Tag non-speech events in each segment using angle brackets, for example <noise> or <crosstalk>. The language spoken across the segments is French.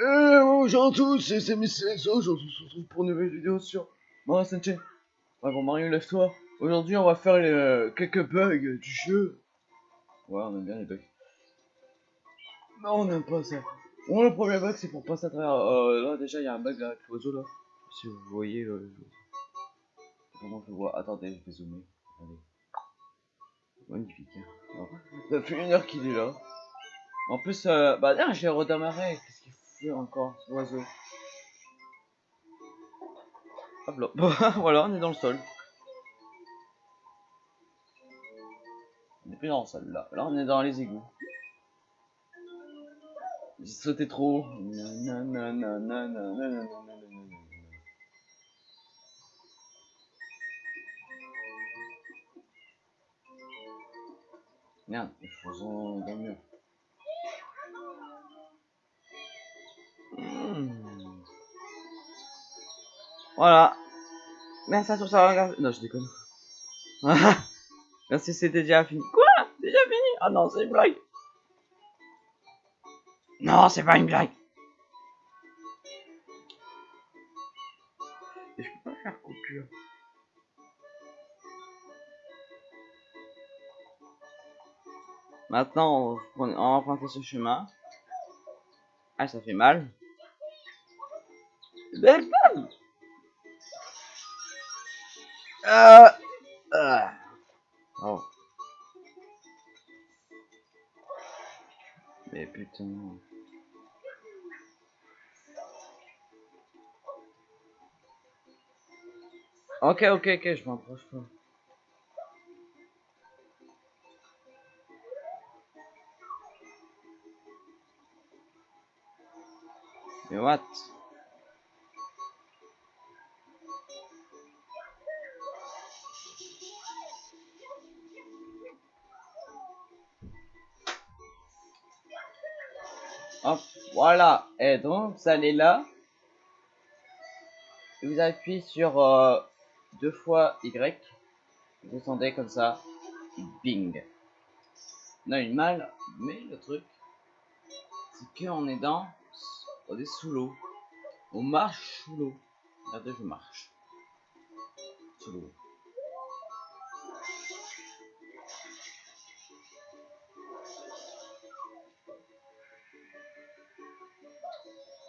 Eh bonjour à tous, c'est Miss aujourd'hui on se retrouve pour une nouvelle vidéo sur Mario Sunshine. Ouais bon Mario lève-toi, aujourd'hui on va faire euh, quelques bugs du jeu. Ouais on aime bien les bugs. Non on n'aime pas ça. Bon le premier bug c'est pour passer à travers, euh, là déjà il y a un bug là avec l'oiseau là. Si vous voyez, euh, comment je vois, attendez je vais zoomer. Allez. Magnifique. Hein. Alors, Ça fait une heure qu'il est là. En plus, euh, bah d'ailleurs, j'ai redémarré encore l'oiseau Hop là. Voilà, on est dans le sol. On est plus dans le sol là. Là, on est dans les égouts. J'ai sauté trop. Merde, faisons dans le mur. Voilà. Merci à tous d'avoir regardé. Non, je déconne. <laughs> Merci, c'était déjà fini. Quoi? Déjà fini? Ah non, c'est une blague. Non, c'est pas une blague. Je peux pas faire coupure. Maintenant, on, on va emprunter ce chemin. Ah, ça fait mal. Belle Euh... euh. Oh. Mais putain... Ok, ok, ok, je m'approche pas. Mais what? Hop, voilà. Et donc, vous allez là. Vous appuyez sur euh, deux fois Y. Vous descendez comme ça. Bing. On a une malle, mais le truc, c'est qu'on est dans on est sous l'eau. On marche sous l'eau. Regardez, je marche. Sous l'eau.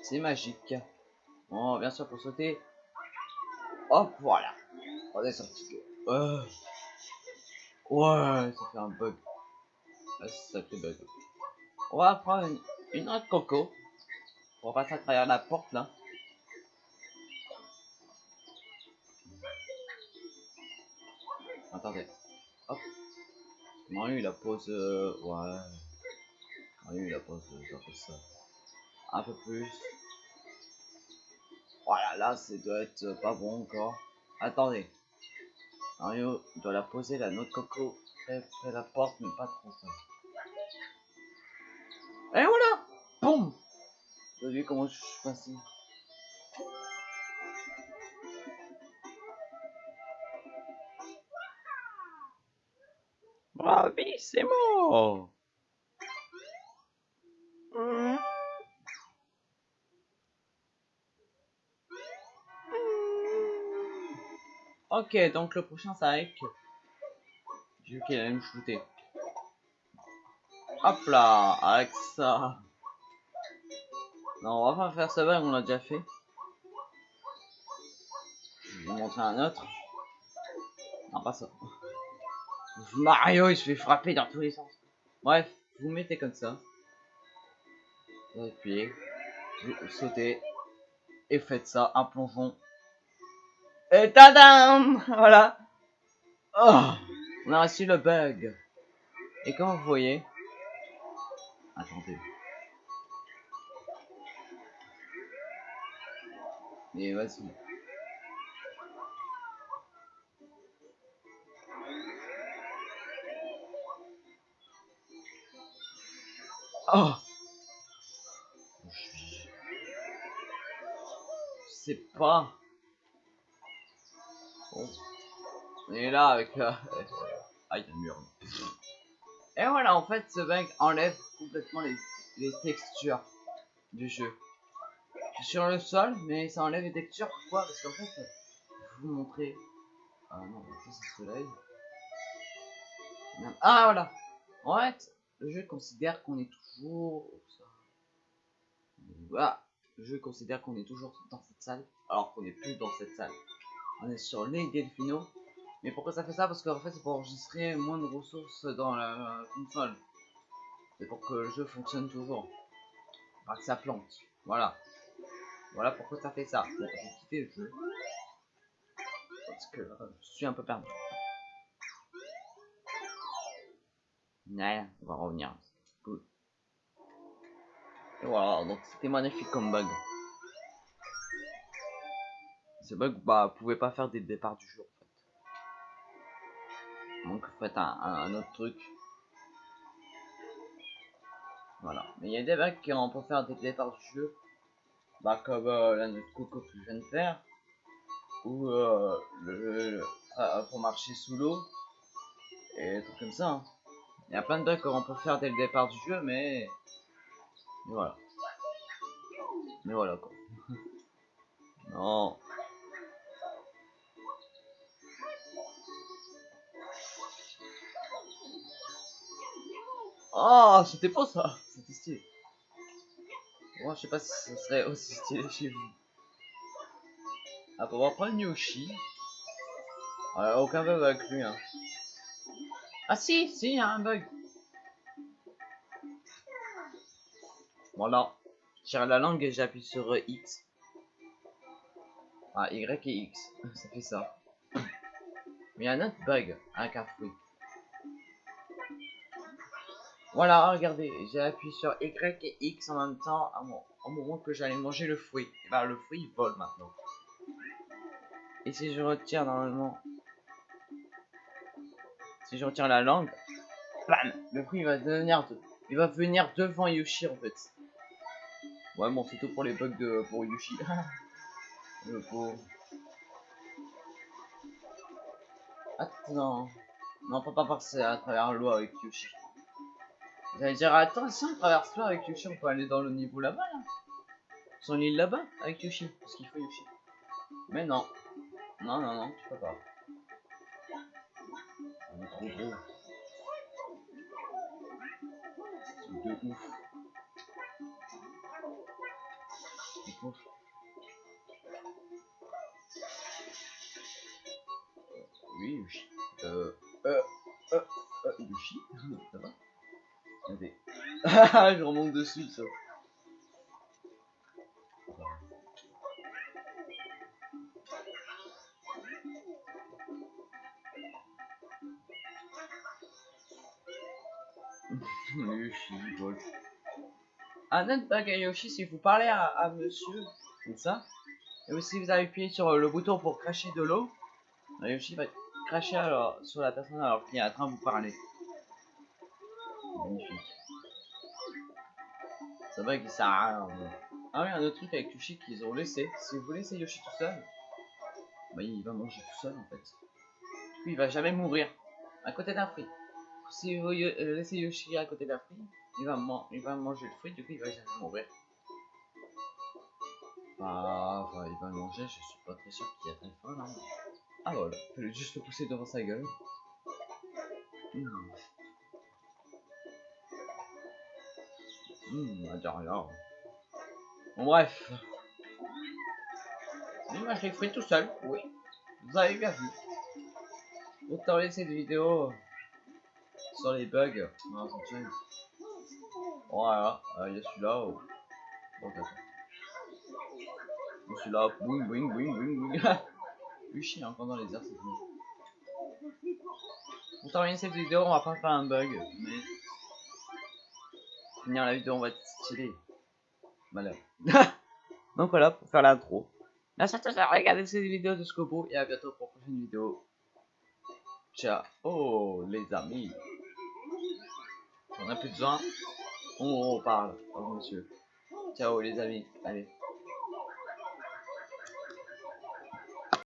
C'est magique. Bon, bien sûr, pour sauter. Hop, voilà. On est sorti. Euh. Ouais, ça fait un bug. Ah, ça fait bug. On va prendre une, autre coco. On va passer à travers la porte là. Attendez. Hop. Mario il a pose. Euh... Ouais. Mario il a pose. Euh, ça. Un peu plus. Voilà, là, c'est doit être pas bon encore. Attendez. Mario doit la poser la note coco près, près la porte, mais pas trop ça. Et voilà Boum Vous avez vu comment je suis passé Bravissimo Ok, donc le prochain c'est avec. J'ai vu qu'il allait me shooter. Hop là, avec ça. Non, on va pas faire ce bug, on l'a déjà fait. Je vais vous montrer un autre. Non, pas ça. Mario, il se fait frapper dans tous les sens. Bref, vous mettez comme ça. Vous appuyez. Vous sautez. Et faites ça, un plongeon. Et tadam Voilà. Oh, on a reçu le bug. Et comme vous voyez... Attendez. Et vas-y. Oh Je sais pas. Est là avec... Euh... Ah, il y a le mur. Et voilà, en fait, ce bug enlève complètement les, textures du jeu. sur le sol, mais ça enlève les textures. Pourquoi? Parce qu'en fait, je vais vous montrer. Ah non, ça c'est soleil. Ah voilà En fait, le jeu considère qu'on est toujours... Voilà, le jeu considère qu'on est toujours dans cette salle, alors qu'on n'est plus dans cette salle. On est sur les Delfino. Mais pourquoi ça fait ça? Parce qu'en fait, c'est pour enregistrer moins de ressources dans la console. C'est pour que le jeu fonctionne toujours. Pas que ça plante. Voilà. Voilà pourquoi ça fait ça. Bon, j'ai quitté le jeu. Parce que euh, je suis un peu perdu. Ouais, on va revenir. Cool. Et voilà, donc c'était magnifique comme bug. Ce bug, bah, pouvait pas faire des départs du jeu Donc faites un, un, autre truc. Voilà. Mais il y a des bugs qui on peut faire des départs du jeu. Bah comme euh, la notre coco que je viens de faire. Ou euh, le, euh, pour marcher sous l'eau. Et des trucs comme ça. Hein. Il y a plein de bugs qu'on peut faire dès le départ du jeu, mais... mais voilà. Mais voilà quoi. <laughs> non. Oh, c'était pas ça. C'était stylé. Moi, je sais pas si ce serait aussi stylé chez vous. Ah, pour voir prendre Yoshi. Aucun bug avec lui, hein. Ah si, si, il y a un bug. Voilà. Tire la langue et j'appuie sur X. Ah, Y et X. <laughs> ça fait ça. Mais il y a un autre bug avec un fruit. Voilà, regardez, j'ai appuyé sur Y et X en même temps au moment que j'allais manger le fruit. Et bah, le fruit il vole maintenant. Et si je retire normalement si je retire la langue, bam, le fruit va devenir, il va venir devant Yoshi en fait. Ouais bon c'est tout pour les bugs de pour Yoshi. <laughs> le pauvre. Attends, non on peut pas passer à travers l'eau avec Yoshi. J'allais dire attends si on traverse l'eau avec Yoshi on peut aller dans le niveau là-bas là. Sur l'île là-bas avec Yoshi, parce qu'il faut Yoshi. Mais non, non non non tu peux pas trop gros. de ouf. ouf. Oui, Yoshi. Euh, euh, euh, euh, Yoshi. <laughs> je remonte dessus, ça. Un autre bug à Yoshi, si vous parlez à, monsieur, comme ça, et si vous appuyez sur le bouton pour cracher de l'eau, Yoshi va cracher alors, sur la personne alors qu'il est en train de vous parler. Ça bug il sert à rien. Ah oui, un autre truc avec Yoshi qu'ils ont laissé. Si vous laissez Yoshi tout seul, bah, il va manger tout seul en fait. Du coup, il va jamais mourir. À côté d'un fruit si vous euh, laissez Yoshi à côté d'un fruit, il va, il va manger le fruit, du coup il va jamais mourir. Bah, il va manger, je suis pas très sûr qu'il a très faim là. Ah voilà, il fallait juste le pousser devant sa gueule. Mmh. Mmh, rien. Bon, bref. Il mange les fruits tout seul, oui. Vous avez bien vu. Autant laisser des vidéos sur les bugs. Voilà, euh, il y a celui-là. Oh. Attends. Celui-là, boing boing boing boing boing. <laughs> Lui chie encore dans les airs, c'est fini. Pour terminer cette vidéo, on va pas faire un bug, mais finir la vidéo, on va être stylé. Malheur. <laughs> Donc voilà, pour faire l'intro. Merci à tous d'avoir regardé cette vidéo de Scopo et à bientôt pour une prochaine vidéo. Ciao oh, les amis. On a plus besoin. On, on parle. Oh monsieur. Ciao les amis. Allez.